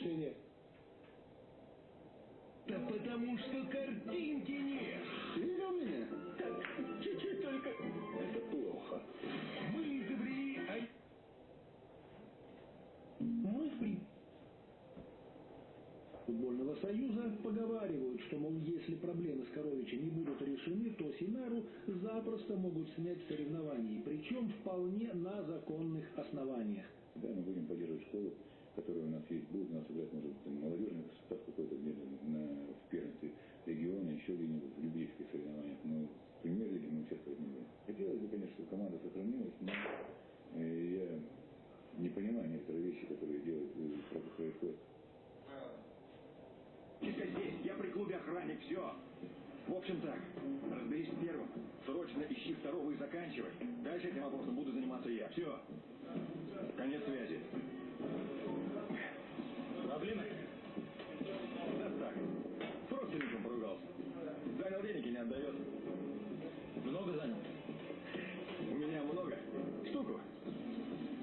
решение. Да потому что картинки нет. Видел меня? Так, чуть-чуть только. Это плохо. Мы изобрели... Мы в при... футбольного союза поговаривают, что, мол, если проблемы с Коровича не будут решены, то Синару запросто могут снять соревнований, причем вполне на законных основаниях. Да, мы будем поддерживать школу, которая у нас есть. Будет у нас играть, может быть, молодежный состав какой-то где-то на, в первенстве региона, еще где-нибудь в любительских соревнованиях. Но в премьер-лиге мы участвовать не будем. Хотелось бы, конечно, чтобы команда сохранилась, но э, я не понимаю некоторые вещи, которые делают, э, происходят. Чисто здесь, я при клубе охранник, все. В общем так, разберись первым, срочно ищи второго и заканчивай. Дальше этим вопросом буду заниматься я. Все. Конец связи. Много занял? У меня много. Штуку.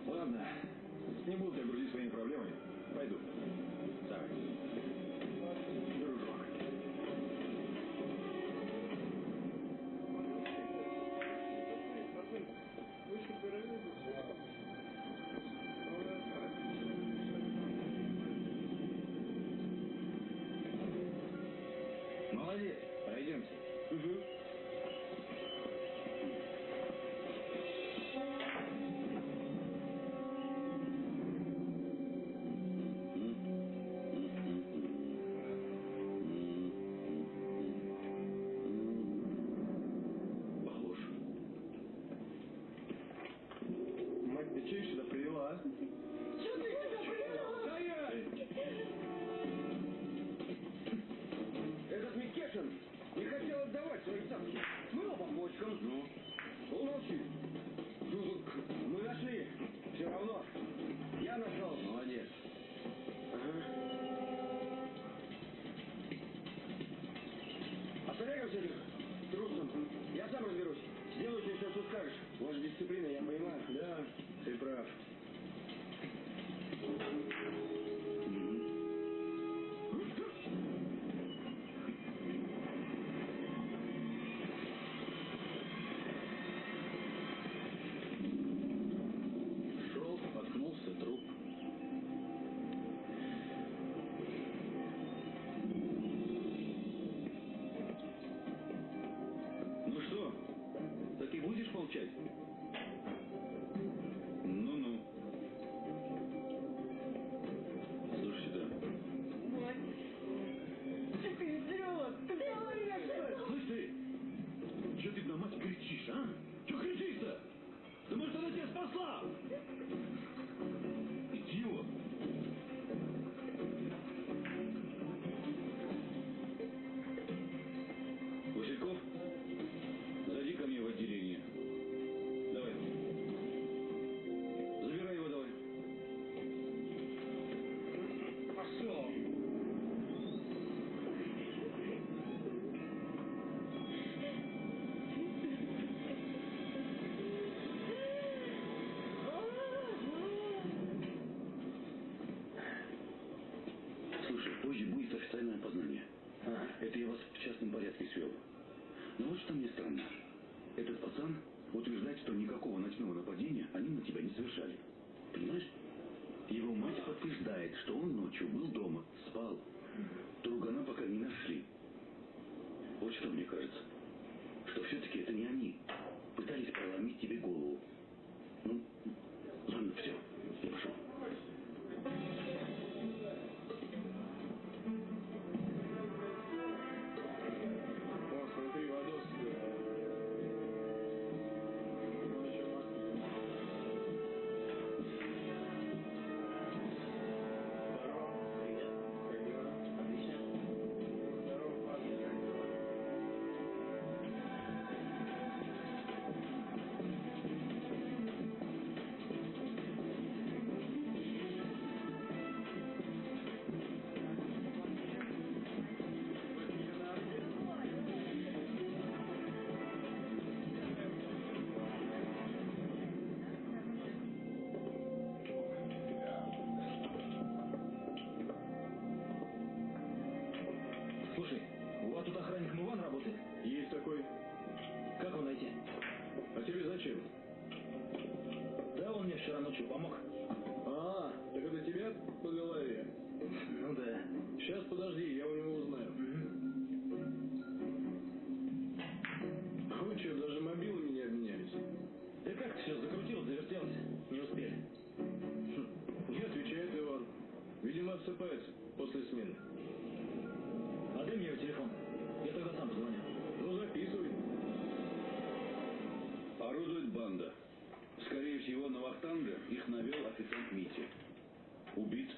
Ладно. Не буду тебя грузить своими проблемами. Пойду. Давай. Дружок. Молодец. Пройдемте. Похож. Скажешь. Может, дисциплина, я понимаю. Да, ты прав. В частном порядке свел. Но вот что мне странно. Этот пацан утверждает, что никакого ночного нападения они на тебя не совершали. Понимаешь? Его мать подтверждает, что он ночью был дома, спал. Другана пока не нашли. Вот что мне кажется. Что все-таки это не они. Пытались проломить тебе голову. Ну, ладно, все.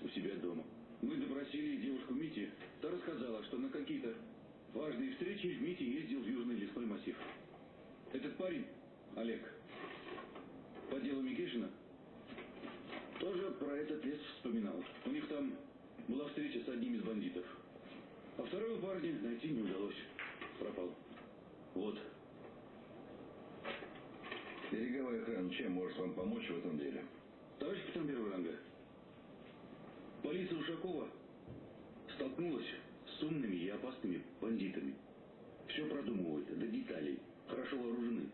у себя дома. Мы допросили девушку Мити. Та рассказала, что на какие-то важные встречи Мити ездил в Южный лесной массив. Этот парень, Олег, по делу Микишина, тоже про этот лес вспоминал. У них там была встреча с одним из бандитов. А второго парня найти не удалось. Пропал. Вот. Береговая охрана, чем может вам помочь в этом деле? Ушакова столкнулась с умными и опасными бандитами. Все продумывают до деталей, хорошо вооружены.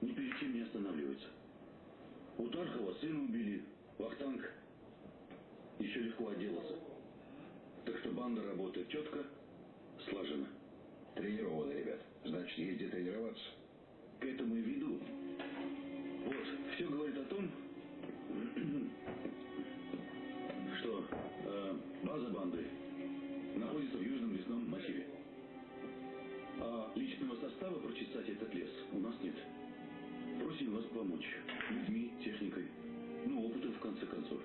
Ни перед чем не останавливаются. У Тархова сына убили, Вахтанг еще легко отделался. Так что банда работает четко, слаженно. Тренированы, ребят. Значит, есть где тренироваться. К этому и веду. архиве. А личного состава прочесать этот лес у нас нет. Просим вас помочь. Людьми, техникой. Ну, опытом, в конце концов.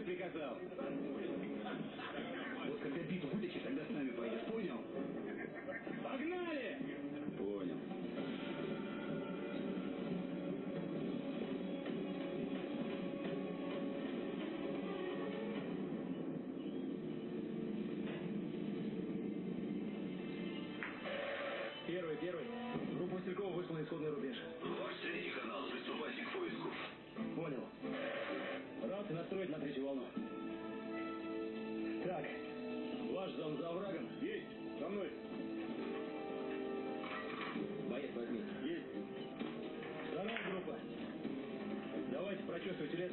multiplicação. ödüle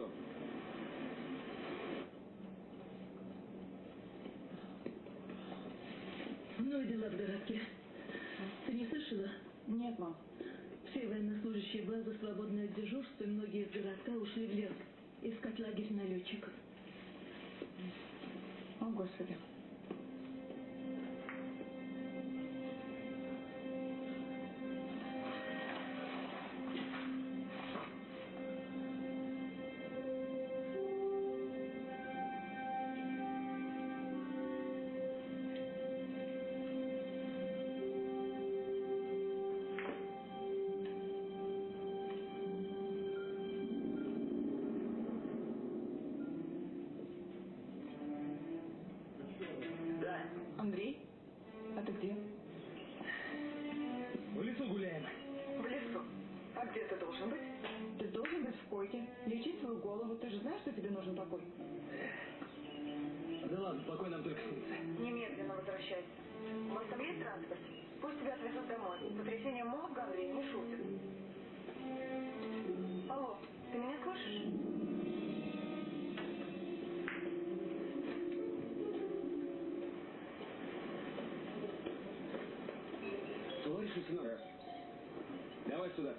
что? и дела в городке. Ты не слышала? Нет, мам. Все военнослужащие базы свободны от дежурства, и многие из городка ушли в лес искать лагерь налетчиков. О, Господи. какой нам только снится. Немедленно возвращайся. В оставляй транспорт. Пусть тебя отвезут домой. Потрясение мозга, Андрей, не шутит. Алло, ты меня слышишь? Товарищ лейтенант, давай сюда.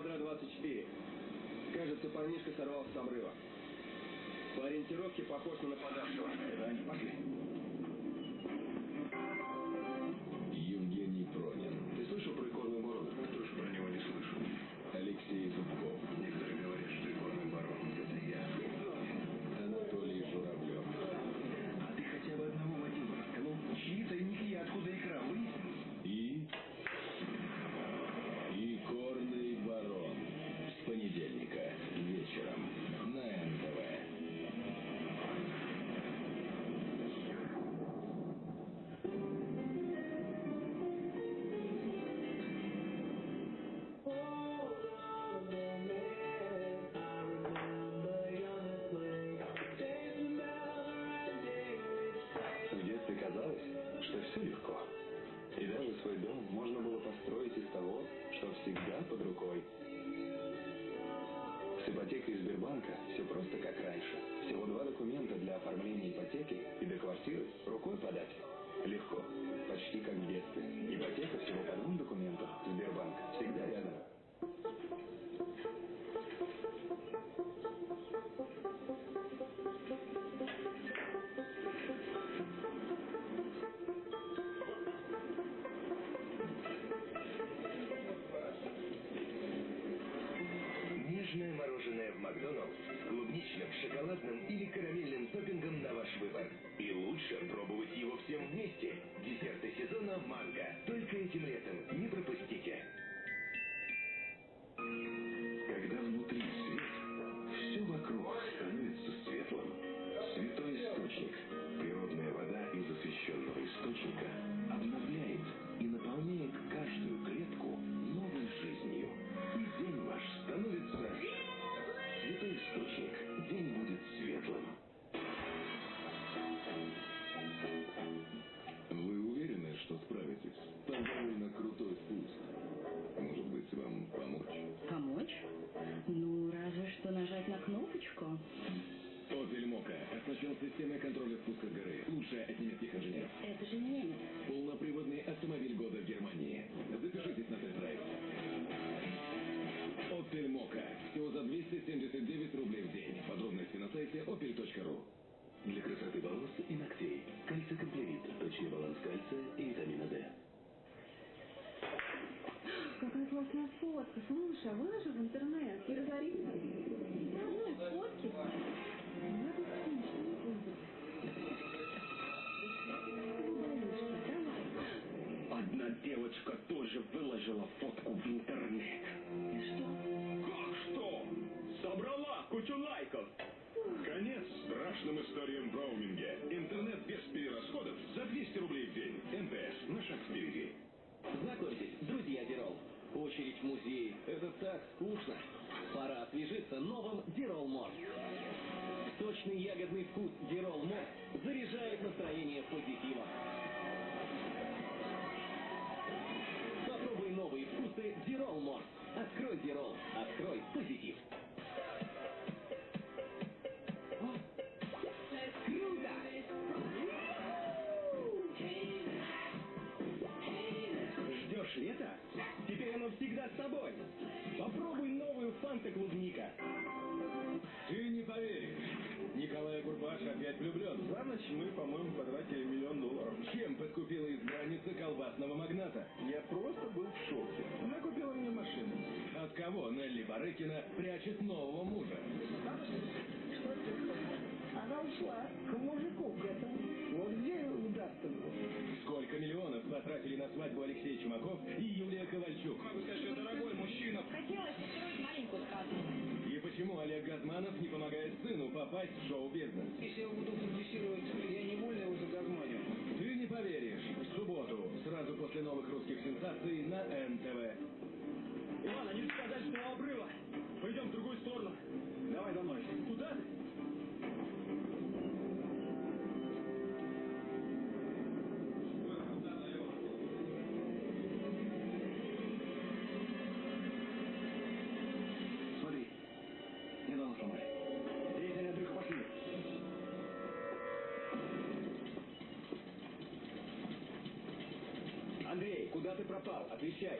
квадрат-24. Кажется, парнишка сорвался с обрыва. По ориентировке похож на нападавшего. Да, они пошли. рукой. С ипотекой Сбербанка все просто как раньше. Всего два документа для оформления ипотеки Макдоналдс с клубничным, шоколадным или карамельным топпингом на ваш выбор. И лучше пробовать его всем вместе. Десерты сезона «Манго». Только этим летом. А выложи в интернет. И разорится. Ну, и фотки. Я тут смешно не буду. Одна девочка тоже выложила фотку в интернет. И что? Как что? Собрала кучу лайков. Конец страшным историям в роуминге. Интернет без перерасходов за 200 рублей в день. МТС. На шаг впереди. Знакомьтесь, друзья Дирол. Очередь в музей. Это так скучно. Пора освежиться новым Дирол Морс. Сочный ягодный вкус Дирол Морс заряжает настроение позитивом. Попробуй новые вкусы Дирол Морс. Открой Дирол. Открой позитив. Фанта клубника. Ты не поверишь. Николай Курпаш опять влюблен. За ночь мы, по-моему, потратили миллион долларов. Чем подкупила избранница колбасного магната? Я просто был в шоке. Она купила мне машину. От кого Нелли Барыкина прячет нового мужа? Она ушла к мужику к этому. Вот где удастся было. Сколько миллионов потратили на свадьбу Алексей Чумаков и Юлия Ковальчук? Могу сказать, что дорогой мужчина. Хотелось устроить сказку. И почему Олег Газманов не помогает сыну попасть в шоу-бизнес? Если я буду продюсировать, я невольно его загазманю. Ты не поверишь. В субботу, сразу после новых русских сенсаций на НТВ. Иван, они куда ты пропал? Отвечай.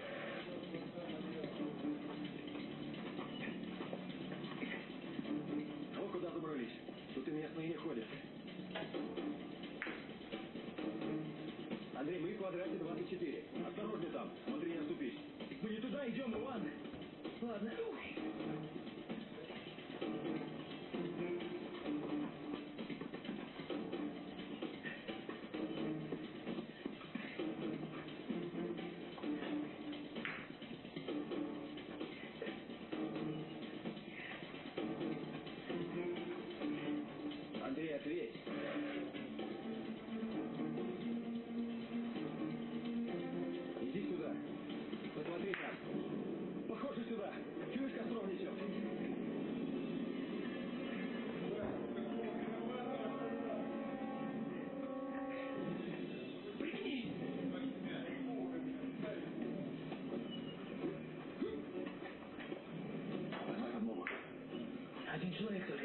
Один человек только.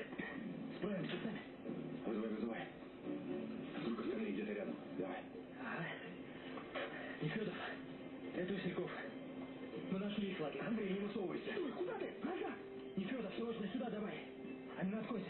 Справимся сами. Вызывай, вызывай. Вдруг остальные где-то рядом. Давай. Ага. Нефедов, это Васильков. Мы нашли их лагерь. Андрей, не высовывайся. Стой, куда ты? Назад! Нефедов, срочно сюда давай. А не откойся,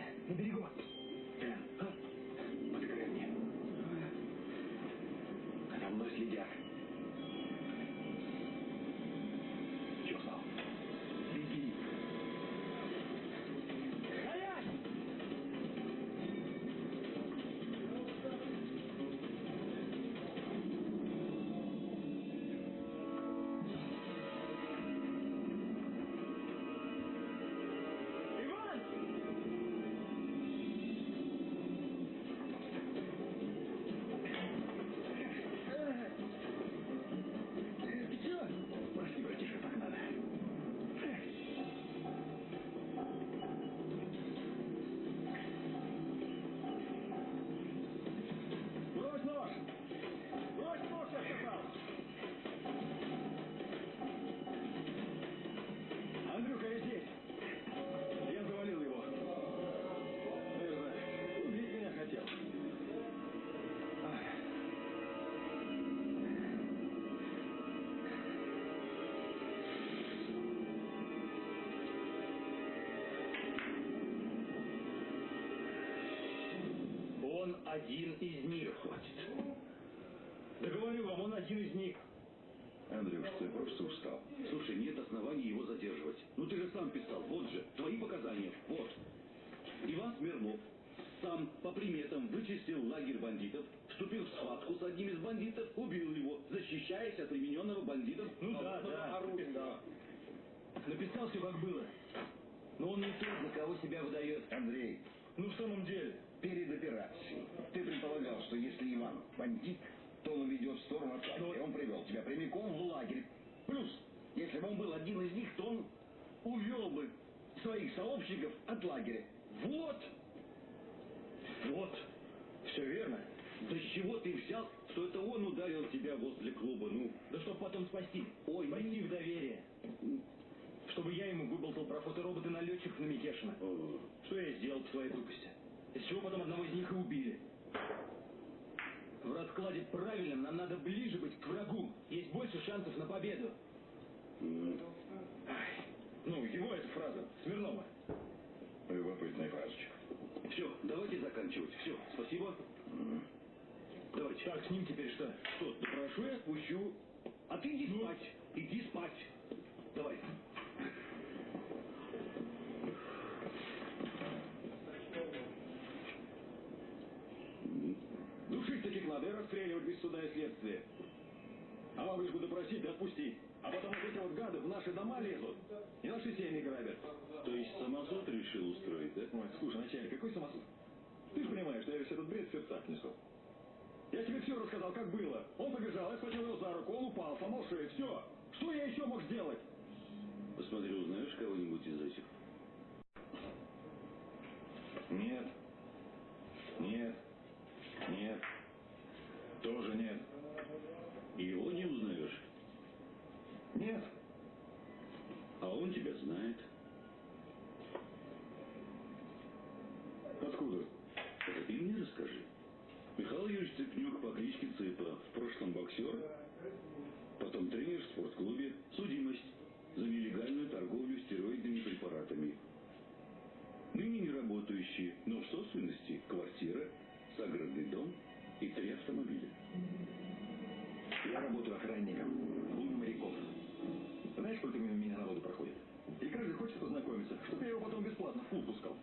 Он один из них. Хватит. Да говорю вам, он один из них. Андрюш, ты просто устал. Слушай, нет оснований его задерживать. Ну ты же сам писал, вот же, твои показания, вот. Иван Смирнов сам по приметам вычистил лагерь бандитов, вступил в схватку с одним из бандитов, убил его, защищаясь от примененного бандитом Ну да, да, оружия. написал. Написал все как было. Но он не тот, за кого себя выдает. Андрей, Ну в самом деле. Перед операцией ты предполагал, что если Иван бандит, то он уведет в сторону от лагеря. Он привел тебя прямиком в лагерь. Плюс, если бы он был один из них, то он увел бы своих сообщников от лагеря. Вот! Вот, все верно. Да с чего ты взял, что это он ударил тебя возле клуба, ну? Да чтоб потом спасти. Ой, Спасти в доверие. Чтобы я ему выболтал про фотороботы налетчиков на Микешина. Что я сделал по своей тупости? Из чего потом одного из них и убили. В раскладе правильном нам надо ближе быть к врагу. Есть больше шансов на победу. Ай, ну, его эта фраза, Смирнова. Любопытная фразочка. Все, давайте заканчивать. Все, спасибо. Давайте. Так, с ним теперь что? Что, допрошу я отпущу. А ты иди спать. Иди спать. Давай. Душить таких надо и расстреливать без суда и следствия. А да отпустить. А потом вот эти вот гады в наши дома лезут и наши семьи грабят. То есть самосуд решил устроить, да? Ой, слушай, начальник, какой самосуд? Ты же понимаешь, что я весь этот бред в сердцах несу. Я тебе все рассказал, как было. Он побежал, я схватил его за руку, он упал, сломал шею, все. Что я еще мог сделать? Посмотри, узнаешь кого-нибудь из этих? Нет. Нет. Нет. Тоже нет. Его не узнаешь. Нет. А он тебя знает. Откуда? Это ты мне расскажи. Михаил Юрьевич Цепнюк по кличке Цыпа. В прошлом боксер, потом тренер в спортклубе. Судимость за нелегальную торговлю стероидными препаратами. Ныне не работающий, но в собственности квартира, загородный дом и три автомобиля. Я работаю охранником проходит? И каждый хочет познакомиться, чтобы я его потом бесплатно в клуб пускал.